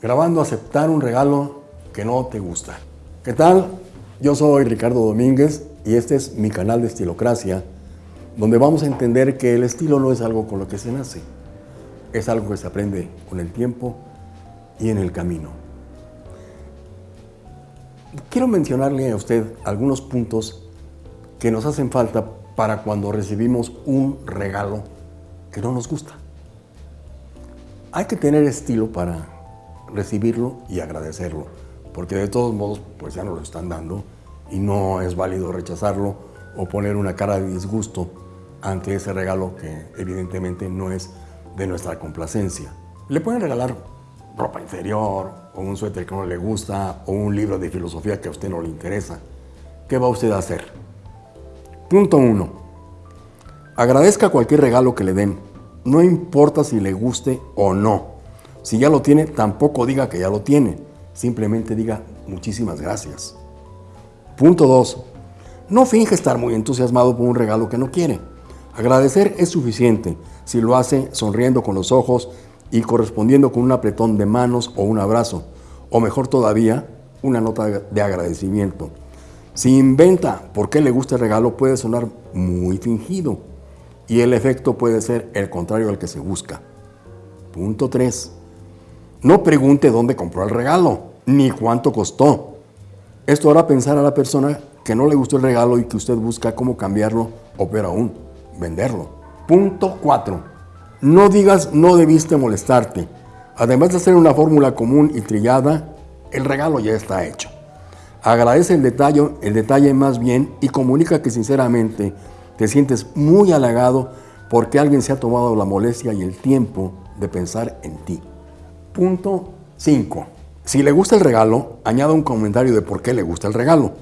grabando aceptar un regalo que no te gusta. ¿Qué tal? Yo soy Ricardo Domínguez y este es mi canal de Estilocracia, donde vamos a entender que el estilo no es algo con lo que se nace, es algo que se aprende con el tiempo y en el camino. Quiero mencionarle a usted algunos puntos que nos hacen falta para cuando recibimos un regalo que no nos gusta. Hay que tener estilo para recibirlo y agradecerlo, porque de todos modos pues ya nos lo están dando y no es válido rechazarlo o poner una cara de disgusto ante ese regalo que evidentemente no es de nuestra complacencia. Le pueden regalar ropa inferior o un suéter que no le gusta o un libro de filosofía que a usted no le interesa. ¿Qué va usted a hacer? Punto 1. Agradezca cualquier regalo que le den, no importa si le guste o no. Si ya lo tiene, tampoco diga que ya lo tiene. Simplemente diga muchísimas gracias. Punto 2. No finge estar muy entusiasmado por un regalo que no quiere. Agradecer es suficiente si lo hace sonriendo con los ojos y correspondiendo con un apretón de manos o un abrazo, o mejor todavía, una nota de agradecimiento. Si inventa por qué le gusta el regalo puede sonar muy fingido y el efecto puede ser el contrario al que se busca. Punto 3. No pregunte dónde compró el regalo, ni cuánto costó. Esto hará pensar a la persona que no le gustó el regalo y que usted busca cómo cambiarlo o peor aún, venderlo. Punto 4. No digas no debiste molestarte. Además de hacer una fórmula común y trillada, el regalo ya está hecho. Agradece el detalle, el detalle más bien y comunica que sinceramente te sientes muy halagado porque alguien se ha tomado la molestia y el tiempo de pensar en ti. Punto 5. Si le gusta el regalo, añada un comentario de por qué le gusta el regalo.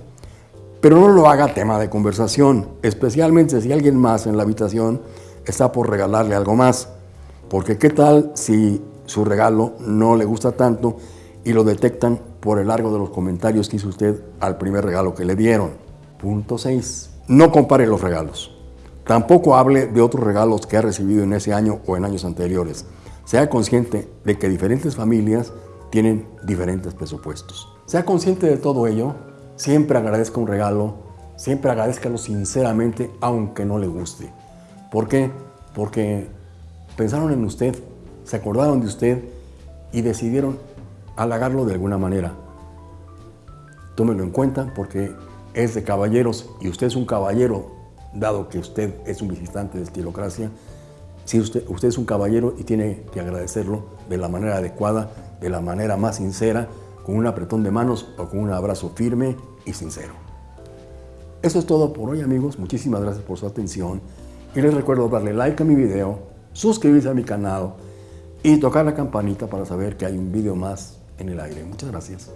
Pero no lo haga tema de conversación, especialmente si alguien más en la habitación está por regalarle algo más. Porque qué tal si su regalo no le gusta tanto y lo detectan por el largo de los comentarios que hizo usted al primer regalo que le dieron. Punto 6. No compare los regalos. Tampoco hable de otros regalos que ha recibido en ese año o en años anteriores. Sea consciente de que diferentes familias tienen diferentes presupuestos. Sea consciente de todo ello, siempre agradezca un regalo, siempre agradezcalo sinceramente aunque no le guste. ¿Por qué? Porque pensaron en usted, se acordaron de usted y decidieron halagarlo de alguna manera. Tómelo en cuenta porque es de caballeros y usted es un caballero, dado que usted es un visitante de estilocracia, si usted, es un caballero y tiene que agradecerlo de la manera adecuada, de la manera más sincera, con un apretón de manos o con un abrazo firme y sincero. Eso es todo por hoy amigos, muchísimas gracias por su atención y les recuerdo darle like a mi video, suscribirse a mi canal y tocar la campanita para saber que hay un video más en el aire. Muchas gracias.